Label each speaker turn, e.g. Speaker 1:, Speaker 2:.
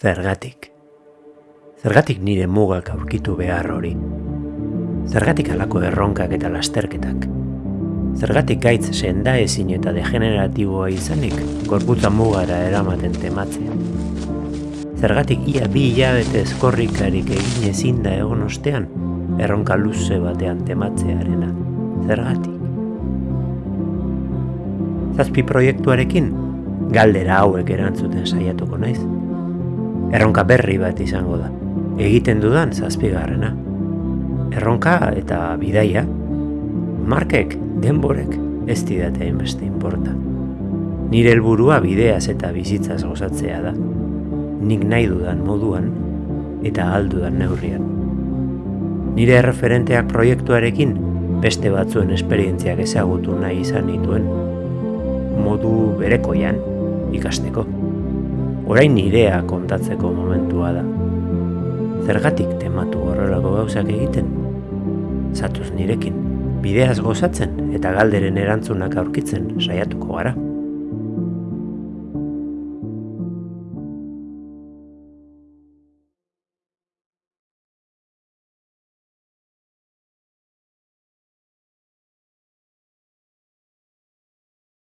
Speaker 1: Zergatik. Zergatik nire mugak aurkitu behar hori. Zergatik alako erronkak eta lasterketak. Zergatik gaitz senda ezin eta degeneratiboa izanik gorputza mugara eramaten tematzea. Zergatik ia bi hilabete eskorrikarik egin ezin da egon ostean erronka luze batean tematzearena. Zergatik. Zazpi proiektuarekin galdera hauek erantzuten saiatuko naiz. Erronka berri bat izango da. Egiten dudan zazpigarrena. Erronka eta bidaia. Markek, denborek, ez didate hainbeste inporta. Nire helburua bideaz eta bizitzaz gozatzea da. Nik nahi dudan moduan eta aldudan neurrian. Nire erreferenteak proiektuarekin beste batzuen esperientziak ezagutu nahi izan nituen modu berekoian ikasteko. Orain nirea kontatzeko momentua da. Zergatik tematu horrelako gauzak egiten? Zatuz nirekin, bideaz gozatzen eta galderen erantzunak aurkitzen saiatuko gara.